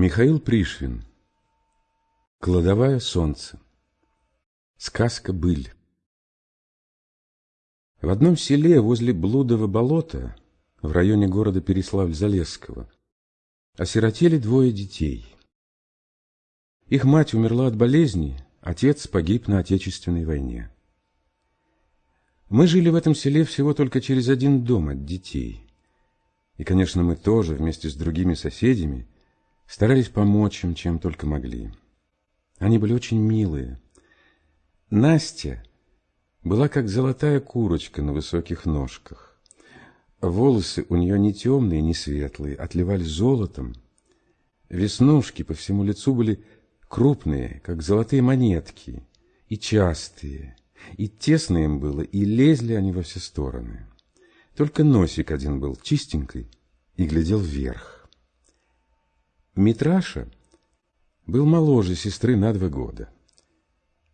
Михаил Пришвин Кладовая солнце Сказка «Быль» В одном селе возле Блудова болота, в районе города Переславль-Залесского, осиротели двое детей. Их мать умерла от болезни, отец погиб на Отечественной войне. Мы жили в этом селе всего только через один дом от детей. И, конечно, мы тоже вместе с другими соседями старались помочь им, чем только могли. Они были очень милые. Настя была как золотая курочка на высоких ножках. Волосы у нее не темные, не светлые, отливали золотом. Веснушки по всему лицу были крупные, как золотые монетки, и частые, и тесно им было, и лезли они во все стороны. Только носик один был чистенький и глядел вверх. Митраша был моложе сестры на два года.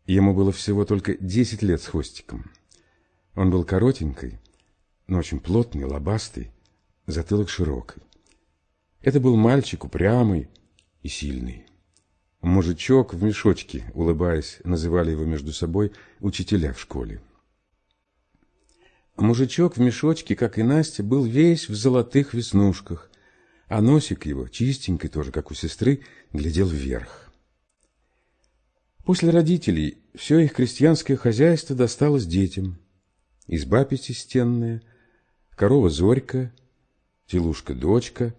Ему было всего только десять лет с хвостиком. Он был коротенький, но очень плотный, лобастый, затылок широкий. Это был мальчик упрямый и сильный. Мужичок в мешочке, улыбаясь, называли его между собой учителя в школе. Мужичок в мешочке, как и Настя, был весь в золотых веснушках, а носик его, чистенький тоже, как у сестры, глядел вверх. После родителей все их крестьянское хозяйство досталось детям. Изба пятистенная, корова Зорька, телушка-дочка,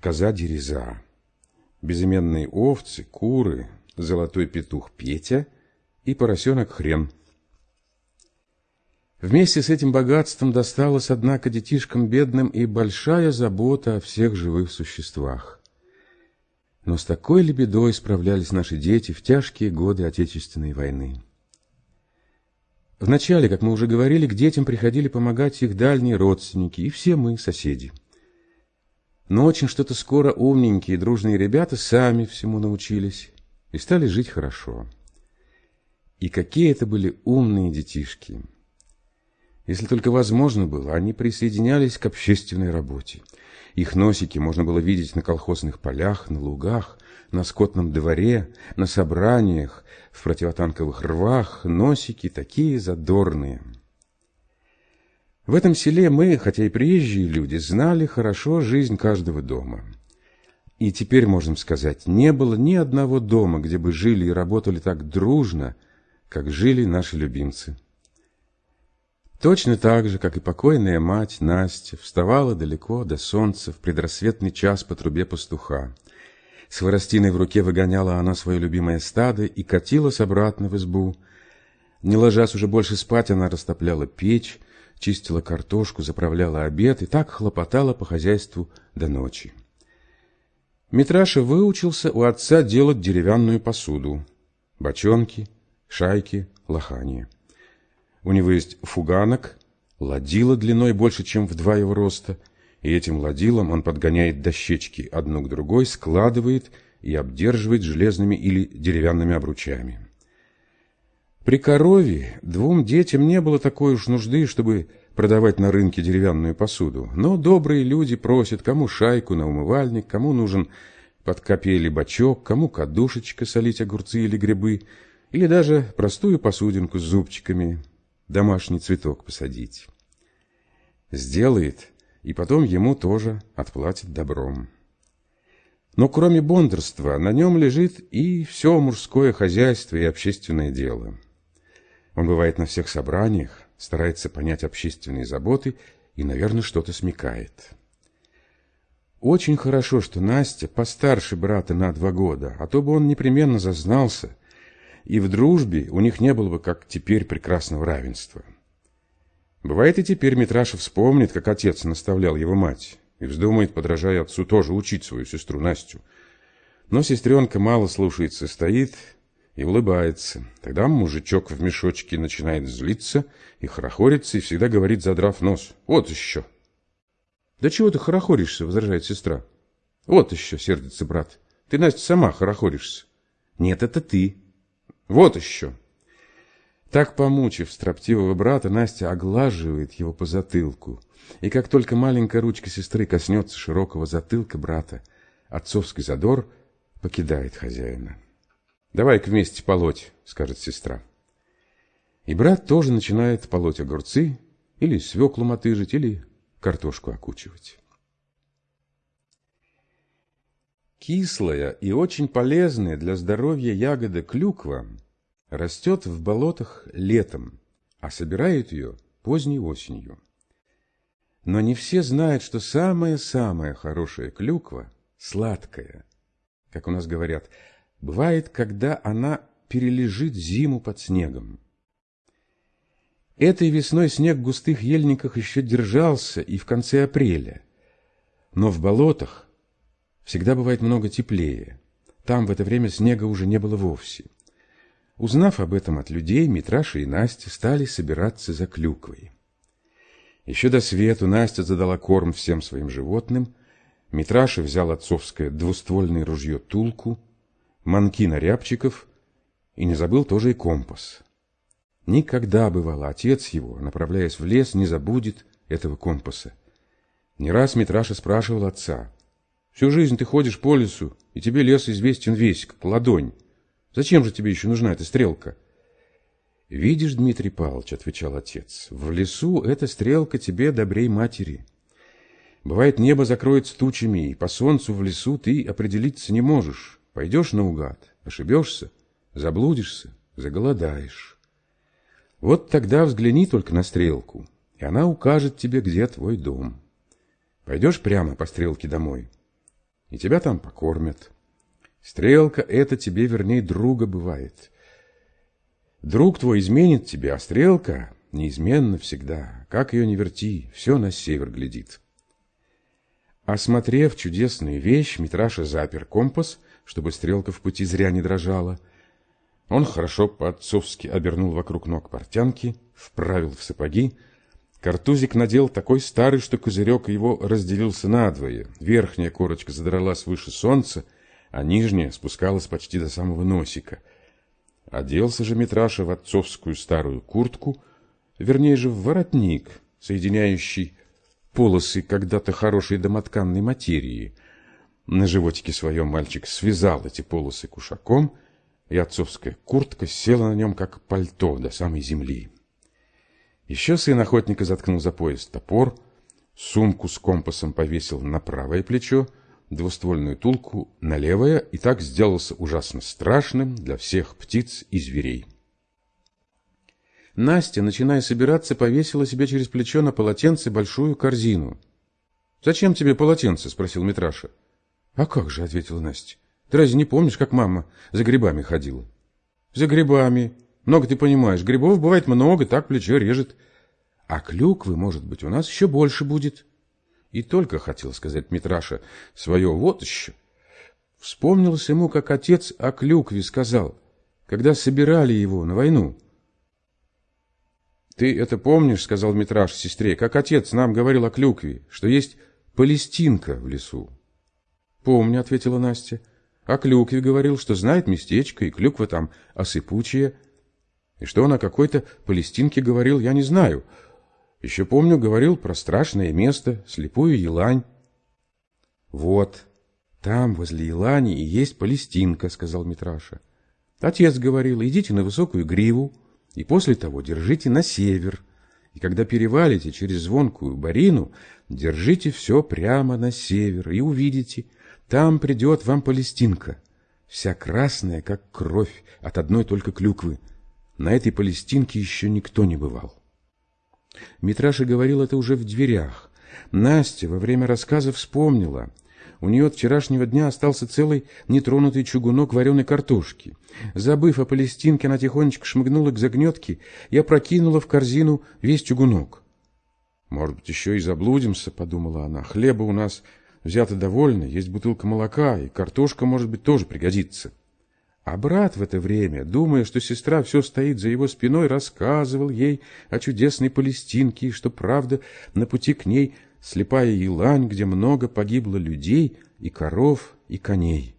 коза-дереза, безыменные овцы, куры, золотой петух Петя и поросенок Хрен. Вместе с этим богатством досталась, однако, детишкам бедным и большая забота о всех живых существах. Но с такой ли бедой справлялись наши дети в тяжкие годы Отечественной войны? Вначале, как мы уже говорили, к детям приходили помогать их дальние родственники и все мы, соседи. Но очень что-то скоро умненькие и дружные ребята сами всему научились и стали жить хорошо. И какие это были умные детишки! Если только возможно было, они присоединялись к общественной работе. Их носики можно было видеть на колхозных полях, на лугах, на скотном дворе, на собраниях, в противотанковых рвах, носики такие задорные. В этом селе мы, хотя и приезжие люди, знали хорошо жизнь каждого дома. И теперь можем сказать, не было ни одного дома, где бы жили и работали так дружно, как жили наши любимцы. Точно так же, как и покойная мать Настя вставала далеко до солнца в предрассветный час по трубе пастуха. С воростиной в руке выгоняла она свое любимое стадо и катилась обратно в избу. Не ложась уже больше спать, она растопляла печь, чистила картошку, заправляла обед и так хлопотала по хозяйству до ночи. Митраша выучился у отца делать деревянную посуду, бочонки, шайки, лохания. У него есть фуганок, ладила длиной больше, чем в два его роста, и этим ладилом он подгоняет дощечки одну к другой, складывает и обдерживает железными или деревянными обручами. При корове двум детям не было такой уж нужды, чтобы продавать на рынке деревянную посуду, но добрые люди просят, кому шайку на умывальник, кому нужен под копейли бачок, кому кадушечка солить огурцы или грибы, или даже простую посудинку с зубчиками, домашний цветок посадить. Сделает, и потом ему тоже отплатит добром. Но кроме бондарства на нем лежит и все мужское хозяйство и общественное дело. Он бывает на всех собраниях, старается понять общественные заботы и, наверное, что-то смекает. Очень хорошо, что Настя постарше брата на два года, а то бы он непременно зазнался – и в дружбе у них не было бы, как теперь, прекрасного равенства. Бывает и теперь Митраша вспомнит, как отец наставлял его мать, и вздумает, подражая отцу, тоже учить свою сестру Настю. Но сестренка мало слушается, стоит и улыбается. Тогда мужичок в мешочке начинает злиться и хорохориться, и всегда говорит, задрав нос, «Вот еще!» «Да чего ты хорохоришься?» — возражает сестра. «Вот еще!» — сердится брат. «Ты, Настя, сама хорохоришься». «Нет, это ты!» Вот еще. Так, помучив строптивого брата, Настя оглаживает его по затылку. И как только маленькая ручка сестры коснется широкого затылка брата, отцовский задор покидает хозяина. «Давай-ка вместе полоть», — скажет сестра. И брат тоже начинает полоть огурцы, или свеклу мотыжить, или картошку окучивать. Кислая и очень полезная для здоровья ягода клюква растет в болотах летом, а собирают ее поздней осенью. Но не все знают, что самая-самая хорошая клюква сладкая. Как у нас говорят, бывает, когда она перележит зиму под снегом. Этой весной снег в густых ельниках еще держался и в конце апреля. Но в болотах всегда бывает много теплее. Там в это время снега уже не было вовсе. Узнав об этом от людей, Митраша и Настя стали собираться за клюквой. Еще до свету Настя задала корм всем своим животным. Митраша взял отцовское двуствольное ружье «Тулку», манкина рябчиков и не забыл тоже и компас. Никогда, бывало, отец его, направляясь в лес, не забудет этого компаса. Не раз Митраша спрашивал отца, «Всю жизнь ты ходишь по лесу, и тебе лес известен весь, как ладонь. Зачем же тебе еще нужна эта стрелка? Видишь, Дмитрий Павлович, отвечал отец, в лесу эта стрелка тебе добрей матери. Бывает, небо закроется тучами, и по солнцу в лесу ты определиться не можешь. Пойдешь наугад, ошибешься, заблудишься, заголодаешь. Вот тогда взгляни только на стрелку, и она укажет тебе, где твой дом. Пойдешь прямо по стрелке домой, и тебя там покормят. Стрелка это тебе, вернее, друга бывает. Друг твой изменит тебе, а стрелка неизменно всегда. Как ее не верти, все на север глядит. Осмотрев чудесную вещь, Митраша запер компас, чтобы стрелка в пути зря не дрожала. Он хорошо по-отцовски обернул вокруг ног портянки, вправил в сапоги. Картузик надел такой старый, что козырек его разделился надвое. Верхняя корочка задралась выше солнца, а нижняя спускалась почти до самого носика. Оделся же Митраша в отцовскую старую куртку, вернее же в воротник, соединяющий полосы когда-то хорошей домотканной материи. На животике своем мальчик связал эти полосы кушаком, и отцовская куртка села на нем, как пальто, до самой земли. Еще сын охотника заткнул за пояс топор, сумку с компасом повесил на правое плечо, двуствольную тулку на левое и так сделался ужасно страшным для всех птиц и зверей. Настя, начиная собираться, повесила себе через плечо на полотенце большую корзину. «Зачем тебе полотенце?» – спросил Митраша. «А как же?» – ответила Настя. «Ты разве не помнишь, как мама за грибами ходила?» «За грибами. Много ты понимаешь. Грибов бывает много, так плечо режет. А клюквы, может быть, у нас еще больше будет». И только хотел сказать Митраша свое «вот еще». Вспомнилось ему, как отец о клюкве сказал, когда собирали его на войну. «Ты это помнишь, — сказал Митраш сестре, — как отец нам говорил о клюкве, что есть палестинка в лесу?» «Помню, — ответила Настя. О клюкве говорил, что знает местечко, и клюква там осыпучая. И что он о какой-то палестинке говорил, я не знаю, — еще помню, говорил про страшное место, слепую елань. Вот, там, возле елани, и есть Палестинка, сказал Митраша. Отец говорил, идите на высокую гриву, и после того держите на север. И когда перевалите через звонкую барину, держите все прямо на север, и увидите, там придет вам Палестинка, вся красная, как кровь, от одной только клюквы. На этой Палестинке еще никто не бывал. Митраша говорил это уже в дверях. Настя во время рассказа вспомнила. У нее от вчерашнего дня остался целый нетронутый чугунок вареной картошки. Забыв о Палестинке, она тихонечко шмыгнула к загнетке и опрокинула в корзину весь чугунок. «Может быть, еще и заблудимся», — подумала она. «Хлеба у нас взято довольно, есть бутылка молока, и картошка, может быть, тоже пригодится». А брат в это время, думая, что сестра все стоит за его спиной, рассказывал ей о чудесной Палестинке, и что, правда, на пути к ней слепая елань, где много погибло людей и коров, и коней.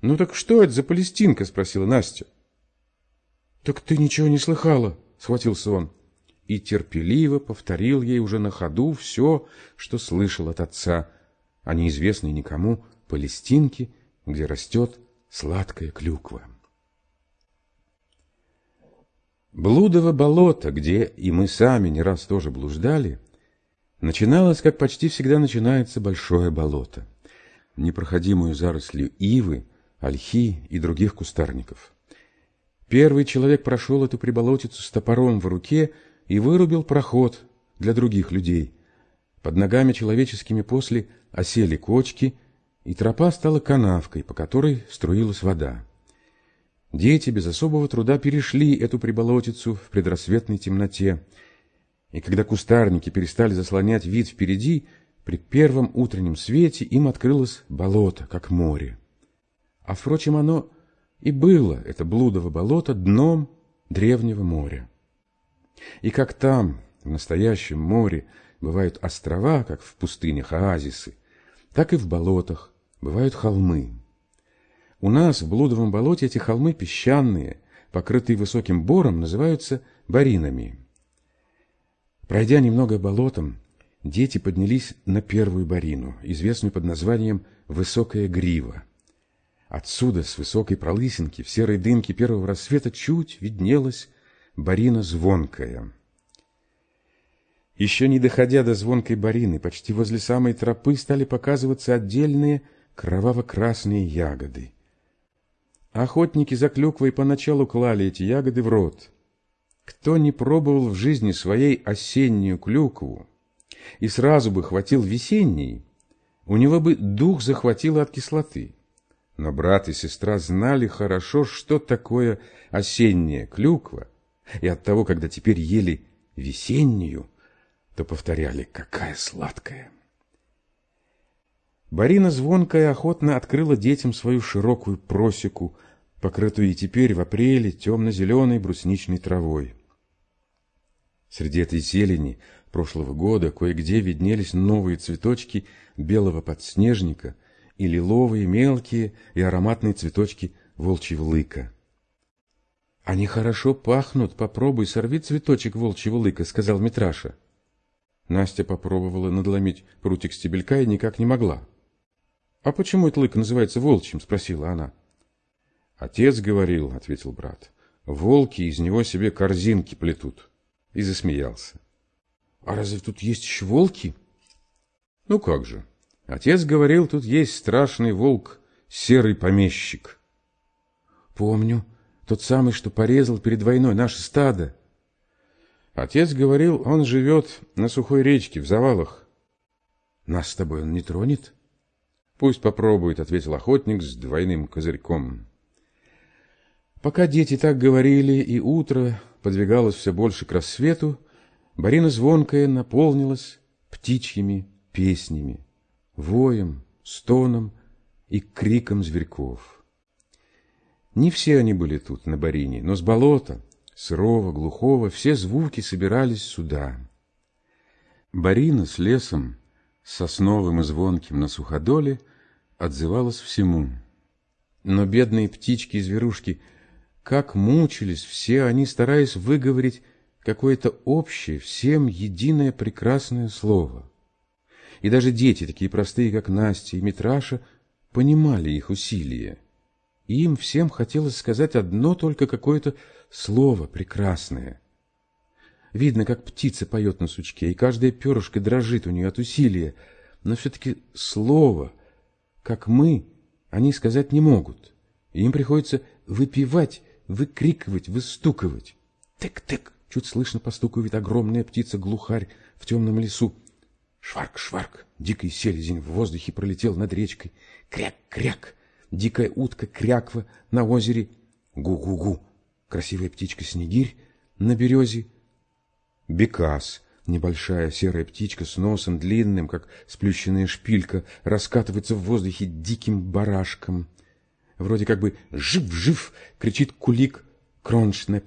«Ну так что это за Палестинка?» — спросила Настя. «Так ты ничего не слыхала?» — схватился он. И терпеливо повторил ей уже на ходу все, что слышал от отца о неизвестной никому Палестинке где растет сладкая клюква. Блудово болото, где и мы сами не раз тоже блуждали, начиналось, как почти всегда начинается большое болото, непроходимую зарослью ивы, ольхи и других кустарников. Первый человек прошел эту приболотицу с топором в руке и вырубил проход для других людей. Под ногами человеческими после осели кочки, и тропа стала канавкой, по которой струилась вода. Дети без особого труда перешли эту приболотицу в предрассветной темноте, и когда кустарники перестали заслонять вид впереди, при первом утреннем свете им открылось болото, как море. А, впрочем, оно и было, это блудово болото, дном древнего моря. И как там, в настоящем море, бывают острова, как в пустынях оазисы, так и в болотах бывают холмы. У нас в Блудовом болоте эти холмы песчаные, покрытые высоким бором, называются баринами. Пройдя немного болотом, дети поднялись на первую барину, известную под названием «Высокая грива». Отсюда, с высокой пролысинки, в серой дымке первого рассвета чуть виднелась барина звонкая. Еще не доходя до звонкой барины, почти возле самой тропы стали показываться отдельные кроваво-красные ягоды. Охотники за клюквой поначалу клали эти ягоды в рот. Кто не пробовал в жизни своей осеннюю клюкву и сразу бы хватил весенней, у него бы дух захватило от кислоты. Но брат и сестра знали хорошо, что такое осенняя клюква, и от того, когда теперь ели весеннюю, то повторяли «какая сладкая». Барина звонкая охотно открыла детям свою широкую просеку, покрытую и теперь в апреле темно-зеленой брусничной травой. Среди этой зелени прошлого года кое-где виднелись новые цветочки белого подснежника – и лиловые, мелкие и ароматные цветочки волчьего лыка. «Они хорошо пахнут, попробуй, сорви цветочек волчьего лыка», — сказал Митраша. Настя попробовала надломить прутик стебелька и никак не могла. «А почему этот лык называется волчьим?» — спросила она. «Отец говорил», — ответил брат, — «волки из него себе корзинки плетут». И засмеялся. «А разве тут есть еще волки?» «Ну как же, Отец говорил, тут есть страшный волк, серый помещик. Помню, тот самый, что порезал перед войной наше стадо. Отец говорил, он живет на сухой речке, в завалах. Нас с тобой он не тронет? Пусть попробует, ответил охотник с двойным козырьком. Пока дети так говорили, и утро подвигалось все больше к рассвету, Барина звонкая наполнилась птичьими песнями воем, стоном и криком зверьков. Не все они были тут, на Барине, но с болота, сырого, глухого, все звуки собирались сюда. Барина с лесом, сосновым и звонким на суходоле, отзывалась всему. Но бедные птички и зверушки, как мучились все они, стараясь выговорить какое-то общее, всем единое прекрасное слово — и даже дети, такие простые, как Настя и Митраша, понимали их усилия. И им всем хотелось сказать одно только какое-то слово прекрасное. Видно, как птица поет на сучке, и каждая перышко дрожит у нее от усилия, но все-таки слово, как мы, они сказать не могут. Им приходится выпивать, выкрикивать, выстукивать. Тык-тык! Чуть слышно постукивает огромная птица-глухарь в темном лесу. Шварк-шварк, дикий селезень в воздухе пролетел над речкой. Кряк-кряк, дикая утка кряква на озере. Гу-гу-гу, красивая птичка-снегирь на березе. Бекас, небольшая серая птичка с носом длинным, как сплющенная шпилька, раскатывается в воздухе диким барашком. Вроде как бы «жив-жив!» кричит кулик Кроншнеп.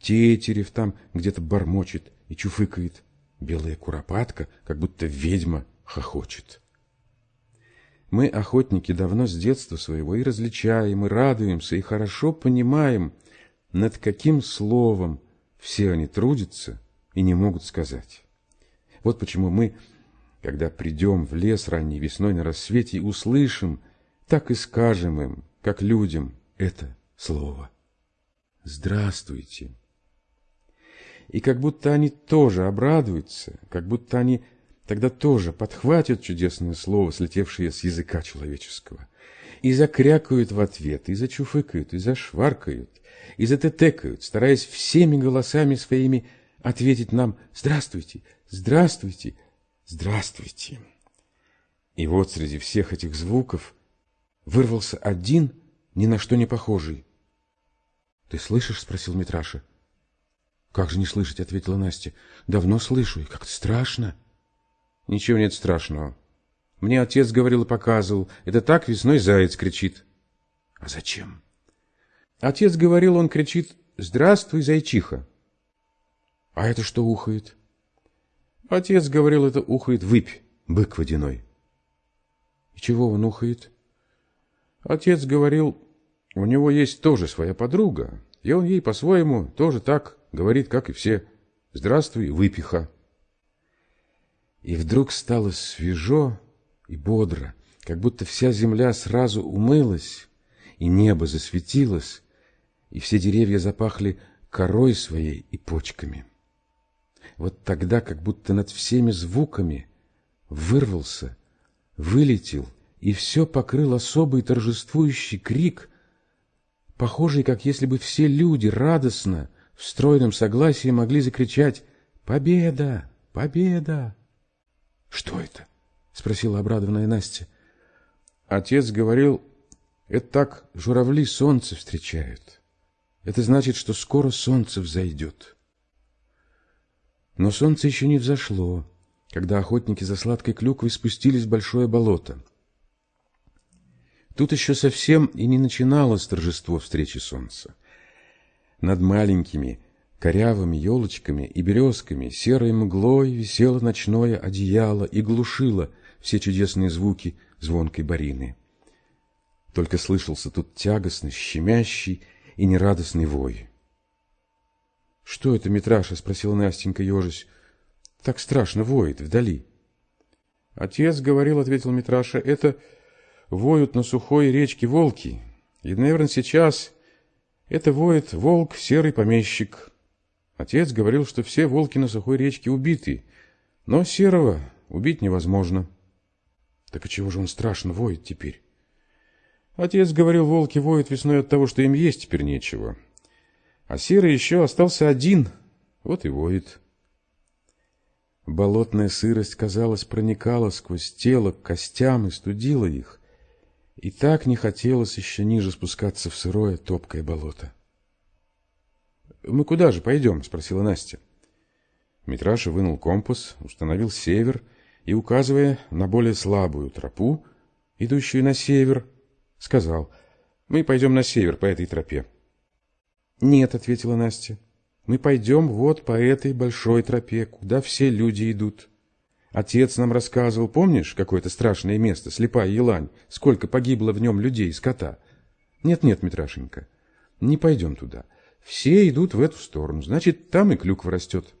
Тетерев там где-то бормочет и чуфыкает. Белая куропатка, как будто ведьма, хохочет. Мы, охотники, давно с детства своего и различаем, и радуемся, и хорошо понимаем, над каким словом все они трудятся и не могут сказать. Вот почему мы, когда придем в лес ранней весной на рассвете, услышим, так и скажем им, как людям, это слово. Здравствуйте. И как будто они тоже обрадуются, как будто они тогда тоже подхватят чудесное слово, слетевшее с языка человеческого, и закрякают в ответ, и зачуфыкают, и зашваркают, и затетекают, стараясь всеми голосами своими ответить нам «Здравствуйте! Здравствуйте! Здравствуйте!» И вот среди всех этих звуков вырвался один, ни на что не похожий. «Ты слышишь?» — спросил Митраша. «Как же не слышать?» — ответила Настя. «Давно слышу, и как-то страшно». «Ничего нет страшного. Мне отец говорил и показывал. Это так весной заяц кричит». «А зачем?» Отец говорил, он кричит «Здравствуй, зайчиха». «А это что ухает?» Отец говорил, это ухает выпь, бык водяной. «И чего он ухает?» Отец говорил, у него есть тоже своя подруга, и он ей по-своему тоже так говорит, как и все. «Здравствуй, выпиха». И вдруг стало свежо и бодро, как будто вся земля сразу умылась, и небо засветилось, и все деревья запахли корой своей и почками. Вот тогда, как будто над всеми звуками вырвался, вылетел и все покрыл особый торжествующий крик, похожий, как если бы все люди радостно, в стройном согласии могли закричать «Победа! Победа!» «Что это?» — спросила обрадованная Настя. Отец говорил, это так журавли солнце встречают. Это значит, что скоро солнце взойдет. Но солнце еще не взошло, когда охотники за сладкой клюквой спустились в большое болото. Тут еще совсем и не начиналось торжество встречи солнца. Над маленькими корявыми елочками и березками серой мглой висело ночное одеяло и глушило все чудесные звуки звонкой барины. Только слышался тут тягостный, щемящий и нерадостный вой. — Что это, Митраша? — спросила Настенька, ежась. — Так страшно воет вдали. — Отец говорил, — ответил Митраша, — это воют на сухой речке волки. И, наверное, сейчас это воет волк, серый помещик. Отец говорил, что все волки на сухой речке убиты, но серого убить невозможно. Так и чего же он страшно воет теперь? Отец говорил, волки воют весной от того, что им есть теперь нечего. А серый еще остался один, вот и воет. Болотная сырость, казалось, проникала сквозь тело к костям и студила их. И так не хотелось еще ниже спускаться в сырое топкое болото. «Мы куда же пойдем?» — спросила Настя. Митраша вынул компас, установил север и, указывая на более слабую тропу, идущую на север, сказал, «Мы пойдем на север по этой тропе». «Нет», — ответила Настя, — «мы пойдем вот по этой большой тропе, куда все люди идут». Отец нам рассказывал, помнишь, какое-то страшное место, слепая елань, сколько погибло в нем людей и скота? Нет-нет, Митрашенька, не пойдем туда. Все идут в эту сторону, значит, там и клюква растет.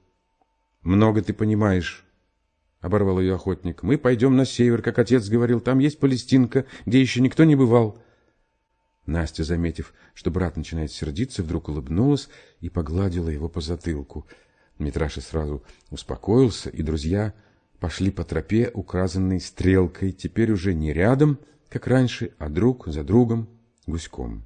Много ты понимаешь, — оборвал ее охотник. Мы пойдем на север, как отец говорил, там есть Палестинка, где еще никто не бывал. Настя, заметив, что брат начинает сердиться, вдруг улыбнулась и погладила его по затылку. Митраша сразу успокоился, и друзья пошли по тропе, указанной стрелкой, теперь уже не рядом, как раньше, а друг за другом, гуськом.